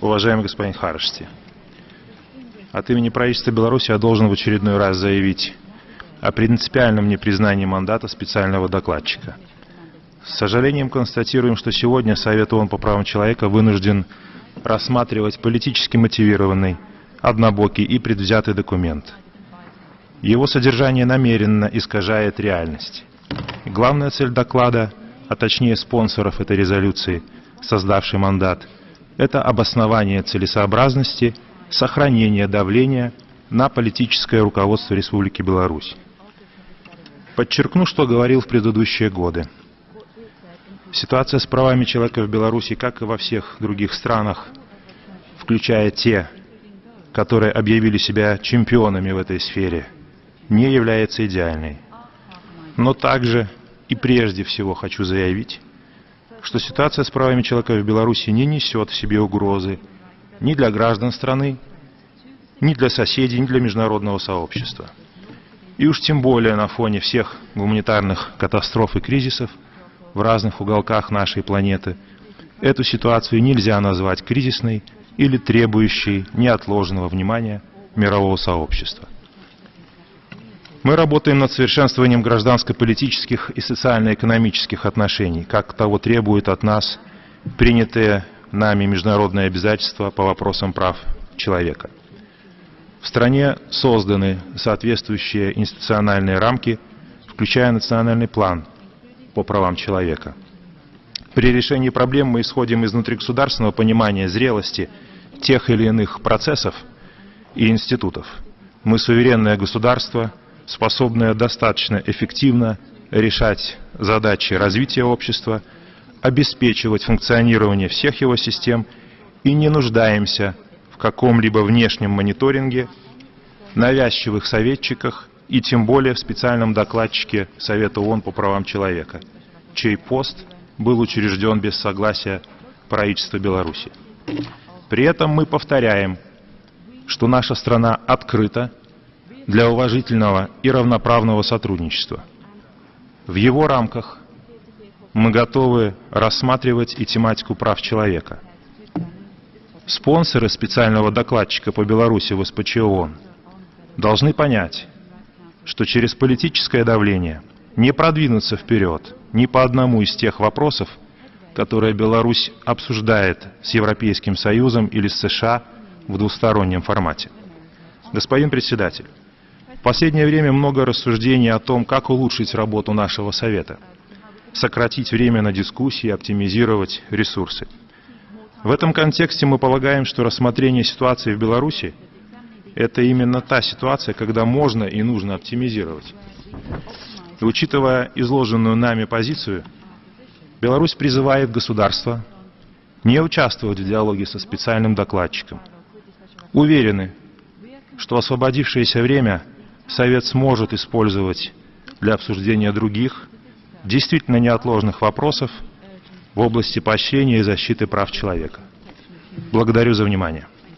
Уважаемый господин Харшти, от имени правительства Беларуси я должен в очередной раз заявить о принципиальном непризнании мандата специального докладчика. С сожалением констатируем, что сегодня Совет ООН по правам человека вынужден рассматривать политически мотивированный, однобокий и предвзятый документ. Его содержание намеренно искажает реальность. Главная цель доклада, а точнее спонсоров этой резолюции, создавший мандат, это обоснование целесообразности сохранения давления на политическое руководство Республики Беларусь. Подчеркну, что говорил в предыдущие годы. Ситуация с правами человека в Беларуси, как и во всех других странах, включая те, которые объявили себя чемпионами в этой сфере, не является идеальной. Но также и прежде всего хочу заявить, что ситуация с правами человека в Беларуси не несет в себе угрозы ни для граждан страны, ни для соседей, ни для международного сообщества. И уж тем более на фоне всех гуманитарных катастроф и кризисов в разных уголках нашей планеты, эту ситуацию нельзя назвать кризисной или требующей неотложного внимания мирового сообщества. Мы работаем над совершенствованием гражданско-политических и социально-экономических отношений, как того требует от нас принятые нами международные обязательства по вопросам прав человека. В стране созданы соответствующие институциональные рамки, включая национальный план по правам человека. При решении проблем мы исходим из внутригосударственного понимания зрелости тех или иных процессов и институтов. Мы суверенное государство – способная достаточно эффективно решать задачи развития общества, обеспечивать функционирование всех его систем и не нуждаемся в каком-либо внешнем мониторинге, навязчивых советчиках и тем более в специальном докладчике Совета ООН по правам человека, чей пост был учрежден без согласия правительства Беларуси. При этом мы повторяем, что наша страна открыта для уважительного и равноправного сотрудничества. В его рамках мы готовы рассматривать и тематику прав человека. Спонсоры специального докладчика по Беларуси в СПЧ ООН должны понять, что через политическое давление не продвинуться вперед ни по одному из тех вопросов, которые Беларусь обсуждает с Европейским Союзом или с США в двустороннем формате. Господин председатель, последнее время много рассуждений о том, как улучшить работу нашего Совета, сократить время на дискуссии, оптимизировать ресурсы. В этом контексте мы полагаем, что рассмотрение ситуации в Беларуси – это именно та ситуация, когда можно и нужно оптимизировать. Учитывая изложенную нами позицию, Беларусь призывает государство не участвовать в диалоге со специальным докладчиком. Уверены, что освободившееся время – Совет сможет использовать для обсуждения других, действительно неотложных вопросов в области поощрения и защиты прав человека. Благодарю за внимание.